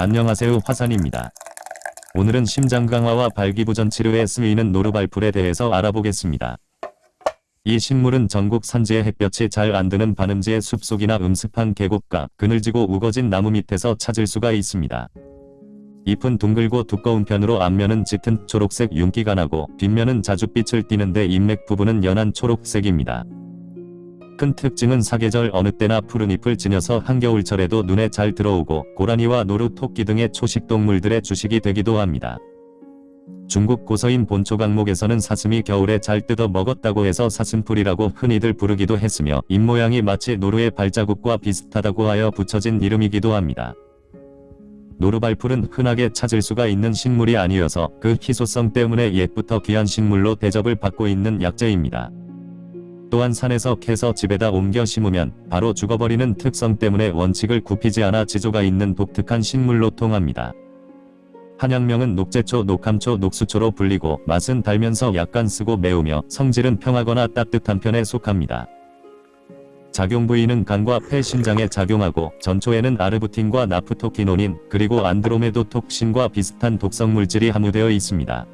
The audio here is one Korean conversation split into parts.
안녕하세요 화산입니다. 오늘은 심장 강화와 발기부전 치료에 쓰이는 노르발풀에 대해서 알아보겠습니다. 이 식물은 전국 산지에 햇볕이 잘 안드는 반음지의 숲속이나 음습한 계곡가, 그늘지고 우거진 나무 밑에서 찾을 수가 있습니다. 잎은 둥글고 두꺼운 편으로 앞면은 짙은 초록색 윤기가 나고 뒷면은 자줏빛을 띠는데 잎맥 부분은 연한 초록색입니다. 큰 특징은 사계절 어느 때나 푸른 잎을 지녀서 한겨울철에도 눈에 잘 들어오고 고라니와 노루, 토끼 등의 초식동물들의 주식이 되기도 합니다. 중국 고서인 본초 강목에서는 사슴이 겨울에 잘 뜯어 먹었다고 해서 사슴풀이라고 흔히들 부르기도 했으며 잎모양이 마치 노루의 발자국과 비슷하다고 하여 붙여진 이름이기도 합니다. 노루발풀은 흔하게 찾을 수가 있는 식물이 아니어서 그 희소성 때문에 옛부터 귀한 식물로 대접을 받고 있는 약재입니다. 또한 산에서 캐서 집에다 옮겨 심으면 바로 죽어버리는 특성 때문에 원칙을 굽히지 않아 지조가 있는 독특한 식물로 통합니다. 한약명은 녹제초, 녹함초, 녹수초로 불리고 맛은 달면서 약간 쓰고 매우며 성질은 평하거나 따뜻한 편에 속합니다. 작용 부위는 간과 폐 신장에 작용하고 전초에는 아르부틴과 나프토키노닌 그리고 안드로메도톡신과 비슷한 독성 물질이 함유되어 있습니다.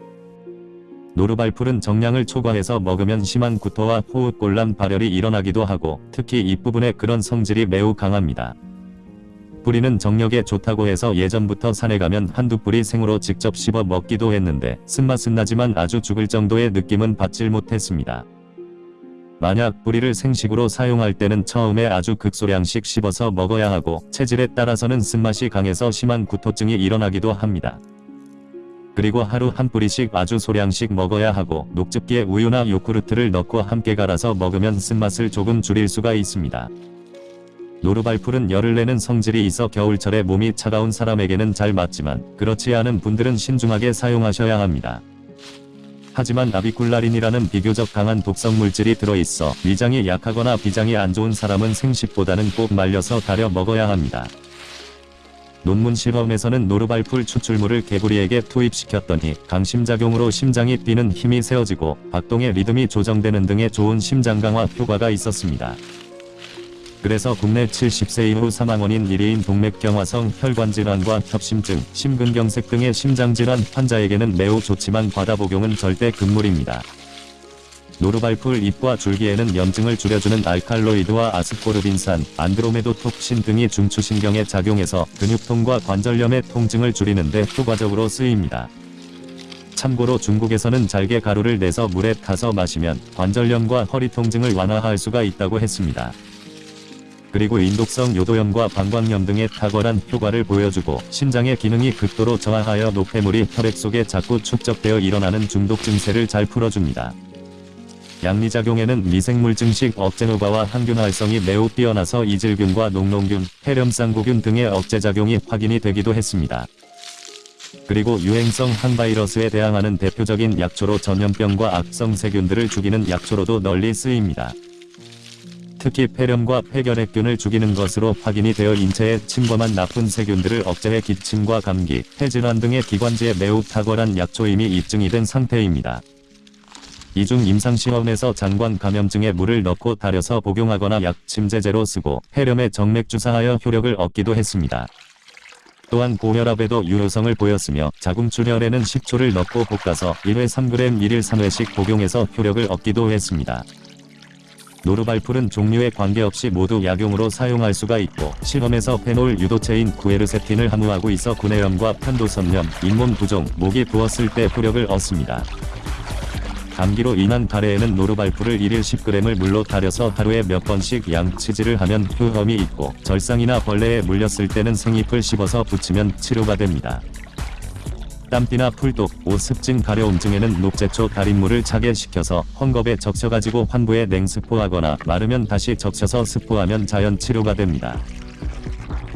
노르발풀은 정량을 초과해서 먹으면 심한 구토와 호흡곤란 발열이 일어나기도 하고 특히 잎부분에 그런 성질이 매우 강합니다. 뿌리는 정력에 좋다고 해서 예전부터 산에 가면 한두 뿌리 생으로 직접 씹어 먹기도 했는데 쓴맛은 나지만 아주 죽을 정도의 느낌은 받질 못했습니다. 만약 뿌리를 생식으로 사용할 때는 처음에 아주 극소량씩 씹어서 먹어야 하고 체질에 따라서는 쓴맛이 강해서 심한 구토증이 일어나기도 합니다. 그리고 하루 한 뿌리씩 아주 소량씩 먹어야 하고 녹즙기에 우유나 요구르트를 넣고 함께 갈아서 먹으면 쓴맛을 조금 줄일 수가 있습니다. 노르발풀은 열을 내는 성질이 있어 겨울철에 몸이 차가운 사람에게는 잘 맞지만 그렇지 않은 분들은 신중하게 사용하셔야 합니다. 하지만 나비꿀라린이라는 비교적 강한 독성 물질이 들어있어 위장이 약하거나 비장이 안 좋은 사람은 생식보다는 꼭 말려서 달여 먹어야 합니다. 논문 실험에서는 노르발풀 추출물을 개구리에게 투입시켰더니 강심작용으로 심장이 뛰는 힘이 세워지고 박동의 리듬이 조정되는 등의 좋은 심장 강화 효과가 있었습니다. 그래서 국내 70세 이후 사망원인 1위인 동맥경화성 혈관질환과 협심증, 심근경색 등의 심장질환 환자에게는 매우 좋지만 과다 복용은 절대 금물입니다. 노르발풀 잎과 줄기에는 염증을 줄여주는 알칼로이드와 아스코르빈산, 안드로메도 톡신 등이 중추신경에 작용해서 근육통과 관절염의 통증을 줄이는데 효과적으로 쓰입니다. 참고로 중국에서는 잘게 가루를 내서 물에 타서 마시면 관절염과 허리 통증을 완화할 수가 있다고 했습니다. 그리고 인독성 요도염과 방광염 등의 탁월한 효과를 보여주고 심장의 기능이 극도로 저하하여 노폐물이 혈액 속에 자꾸 축적되어 일어나는 중독 증세를 잘 풀어줍니다. 양리작용에는 미생물 증식 억제노바와 항균 활성이 매우 뛰어나서 이질균과 농농균, 폐렴쌍구균 등의 억제작용이 확인이 되기도 했습니다. 그리고 유행성 항바이러스에 대항하는 대표적인 약초로 전염병과 악성 세균들을 죽이는 약초로도 널리 쓰입니다. 특히 폐렴과 폐결핵균을 죽이는 것으로 확인이 되어 인체에 침범한 나쁜 세균들을 억제해 기침과 감기, 폐질환 등의 기관지에 매우 탁월한 약초임이 입증이 된 상태입니다. 이중 임상시험에서 장관 감염증에 물을 넣고 달여서 복용하거나 약 침제제로 쓰고 폐렴에 정맥 주사하여 효력을 얻기도 했습니다. 또한 고혈압에도 유효성을 보였으며 자궁출혈에는 식초를 넣고 볶아서 1회 3g 1일 3회씩 복용해서 효력을 얻기도 했습니다. 노루발풀은 종류에 관계없이 모두 약용으로 사용할 수가 있고 실험에서 페놀 유도체인 퀘르세틴을 함유하고 있어 구내염과 편도선염, 잇몸 부종, 목이 부었을 때 효력을 얻습니다. 감기로 인한 가래에는 노루발풀을 1일 10g을 물로 달여서 하루에 몇 번씩 양치질을 하면 효험이 있고 절상이나 벌레에 물렸을 때는 생잎을 씹어서 붙이면 치료가 됩니다. 땀띠나 풀독, 옻, 습진 가려움증에는 녹제초 달인물을 차게 식혀서 헝겊에 적셔가지고 환부에 냉습포하거나 마르면 다시 적셔서 습포하면 자연 치료가 됩니다.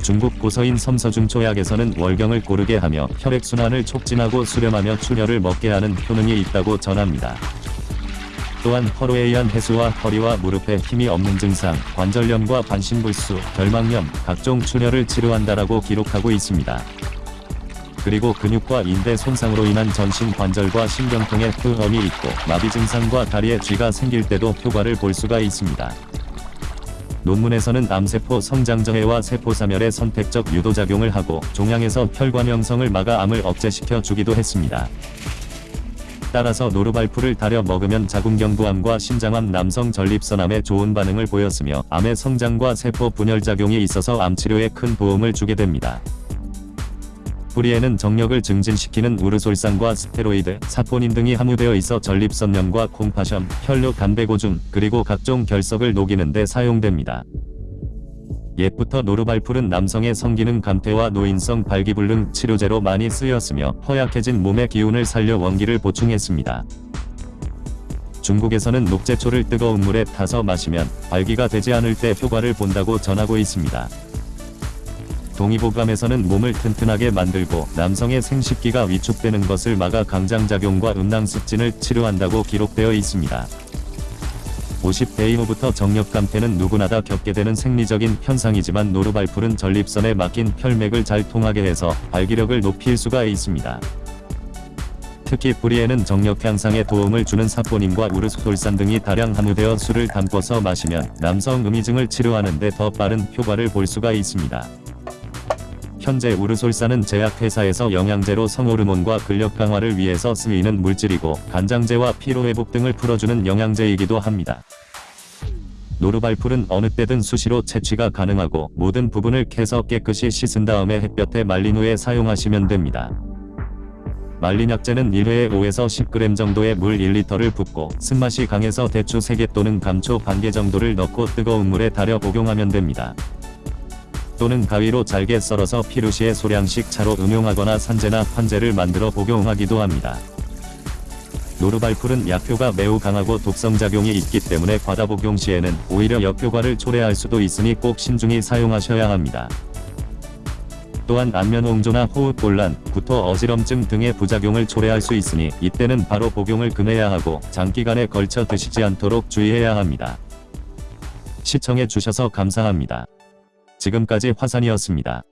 중국 고서인 섬서중초약에서는 월경을 고르게 하며 혈액순환을 촉진하고 수렴하며 출혈을 먹게 하는 효능이 있다고 전합니다. 또한 허로에 의한 해수와 허리와 무릎에 힘이 없는 증상, 관절염과 반신불수, 결막염, 각종 출혈을 치료한다라고 기록하고 있습니다. 그리고 근육과 인대 손상으로 인한 전신 관절과 신경통에 흑염이 있고 마비 증상과 다리에 쥐가 생길 때도 효과를 볼 수가 있습니다. 논문에서는 암세포 성장저해와 세포사멸의 선택적 유도작용을 하고 종양에서 혈관 형성을 막아 암을 억제시켜 주기도 했습니다. 따라서 노루발풀을 달여 먹으면 자궁경부암과 신장암 남성 전립선암에 좋은 반응을 보였으며 암의 성장과 세포 분열 작용이 있어서 암 치료에 큰 도움을 주게 됩니다. 뿌리에는 정력을 증진시키는 우르솔산과 스테로이드, 사포닌 등이 함유되어 있어 전립선염과 콩팥염, 혈류 담배고중, 그리고 각종 결석을 녹이는 데 사용됩니다. 옛부터 노루발풀은 남성의 성기능 감퇴와 노인성 발기불능 치료제로 많이 쓰였으며 허약해진 몸의 기운을 살려 원기를 보충했습니다. 중국에서는 녹제초를 뜨거운 물에 타서 마시면 발기가 되지 않을 때 효과를 본다고 전하고 있습니다. 동의보감에서는 몸을 튼튼하게 만들고 남성의 생식기가 위축되는 것을 막아 강장작용과 음낭습진을 치료한다고 기록되어 있습니다. 50대 이후부터 정력 감퇴는 누구나 다 겪게 되는 생리적인 현상이지만 노루발풀은 전립선에 막힌 혈맥을 잘 통하게 해서 발기력을 높일 수가 있습니다. 특히 뿌리에는 정력 향상에 도움을 주는 사포닌과 우르솔산 등이 다량 함유되어 술을 담궈서 마시면 남성 음이증을 치료하는 데 더 빠른 효과를 볼 수가 있습니다. 현재 우르솔산은 제약회사에서 영양제로 성호르몬과 근력 강화를 위해서 쓰이는 물질이고 간장제와 피로회복 등을 풀어주는 영양제이기도 합니다. 노루발풀은 어느 때든 수시로 채취가 가능하고 모든 부분을 캐서 깨끗이 씻은 다음에 햇볕에 말린 후에 사용하시면 됩니다. 말린 약재는 1회에 5에서 10g 정도의 물 1리터를 붓고 쓴맛이 강해서 대추 3개 또는 감초 반개 정도를 넣고 뜨거운 물에 달여 복용하면 됩니다. 또는 가위로 잘게 썰어서 피루시에 소량씩 차로 음용하거나 산재나 환제를 만들어 복용하기도 합니다. 노르발풀은 약효가 매우 강하고 독성작용이 있기 때문에 과다 복용 시에는 오히려 역효과를 초래할 수도 있으니 꼭 신중히 사용하셔야 합니다. 또한 안면 홍조나 호흡곤란, 구토 어지럼증 등의 부작용을 초래할 수 있으니 이때는 바로 복용을 금해야 하고 장기간에 걸쳐 드시지 않도록 주의해야 합니다. 시청해 주셔서 감사합니다. 지금까지 화산이었습니다.